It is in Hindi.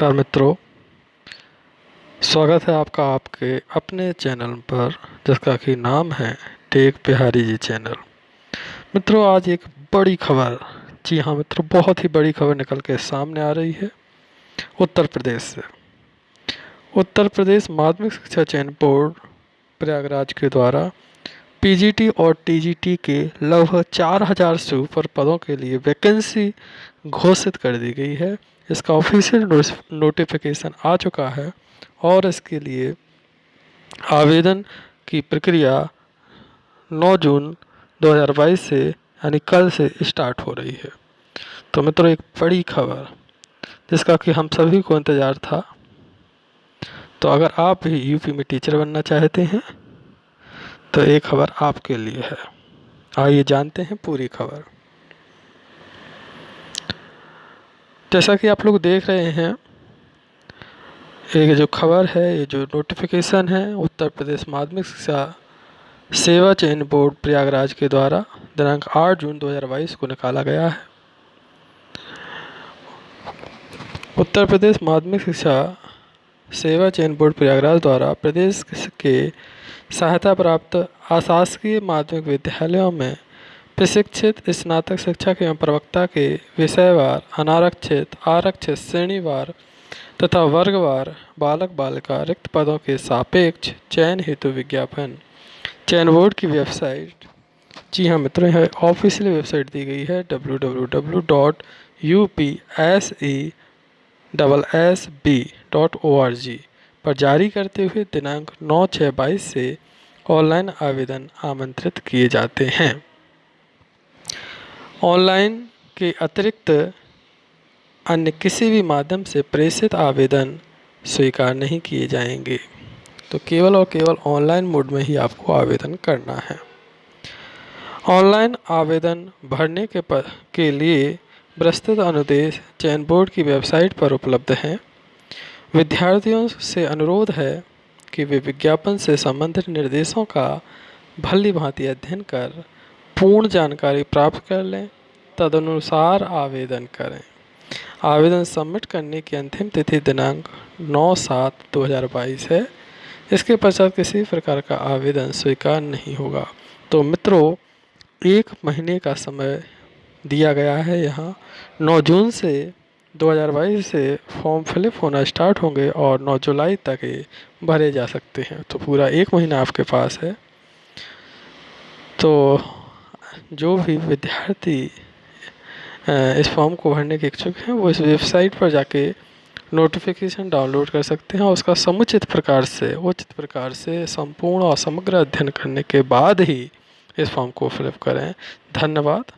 नमस्कार मित्रों। स्वागत है आपका आपके अपने चैनल पर, जिसका कि नाम है टेक बिहारी जी चैनल। मित्रों, आज एक बड़ी खबर, जी हाँ मित्रों, बहुत ही बड़ी खबर निकल के सामने आ रही है, उत्तर प्रदेश से। उत्तर प्रदेश माध्यमिक शिक्षा चयन बोर्ड प्रयागराज के द्वारा पीजीटी और टीजीटी के लगभग चार हज़ार से ऊपर पदों के लिए वैकेंसी घोषित कर दी गई है। इसका ऑफिशियल नोटिफिकेशन आ चुका है और इसके लिए आवेदन की प्रक्रिया 9 जून 2022 से, यानी कल से स्टार्ट हो रही है। तो मित्रों, एक बड़ी खबर, जिसका कि हम सभी को इंतज़ार था। तो अगर आप भी यूपी में टीचर बनना चाहते हैं तो ये खबर आपके लिए है। आइए जानते हैं पूरी खबर। जैसा कि आप लोग देख रहे हैं, ये जो खबर है, ये जो नोटिफिकेशन है, उत्तर प्रदेश माध्यमिक शिक्षा सेवा चयन बोर्ड प्रयागराज के द्वारा दिनांक 8 जून 2022 को निकाला गया है। उत्तर प्रदेश माध्यमिक शिक्षा सेवा चयन बोर्ड प्रयागराज द्वारा प्रदेश के सहायता प्राप्त अशासकीय माध्यमिक विद्यालयों में प्रशिक्षित स्नातक शिक्षक एवं प्रवक्ता के विषयवार, अनारक्षित, आरक्षित, श्रेणीवार तथा वर्गवार बालक बालिका रिक्त पदों के सापेक्ष चयन हेतु विज्ञापन। चयन बोर्ड की वेबसाइट जी हाँ मित्रों, यह ऑफिशियल वेबसाइट दी गई है W W W dot U P S E double S B dot O R G पर जारी करते हुए दिनांक नौ छः बाईस से ऑनलाइन आवेदन आमंत्रित किए जाते हैं। ऑनलाइन के अतिरिक्त अन्य किसी भी माध्यम से प्रेषित आवेदन स्वीकार नहीं किए जाएँगे। तो केवल और केवल ऑनलाइन मोड में ही आपको आवेदन करना है। ऑनलाइन आवेदन भरने के पर के लिए प्रस्तुत अनुदेश चयन बोर्ड की वेबसाइट पर उपलब्ध हैं। विद्यार्थियों से अनुरोध है कि वे विज्ञापन से संबंधित निर्देशों का भली भांति अध्ययन कर पूर्ण जानकारी प्राप्त कर लें, तदनुसार आवेदन करें। आवेदन सबमिट करने की अंतिम तिथि दिनांक 9 सात 2022 है। इसके पश्चात किसी प्रकार का आवेदन स्वीकार नहीं होगा। तो मित्रों, एक महीने का समय दिया गया है यहाँ। 9 जून से 2022 से फॉर्म फिलअप होना स्टार्ट होंगे और 9 जुलाई तक ये भरे जा सकते हैं। तो पूरा एक महीना आपके पास है। तो जो भी विद्यार्थी इस फॉर्म को भरने के इच्छुक हैं, वो इस वेबसाइट पर जाके नोटिफिकेशन डाउनलोड कर सकते हैं और उसका समुचित प्रकार से, उचित प्रकार से संपूर्ण और समग्र अध्ययन करने के बाद ही इस फॉर्म को फिलअप करें। धन्यवाद।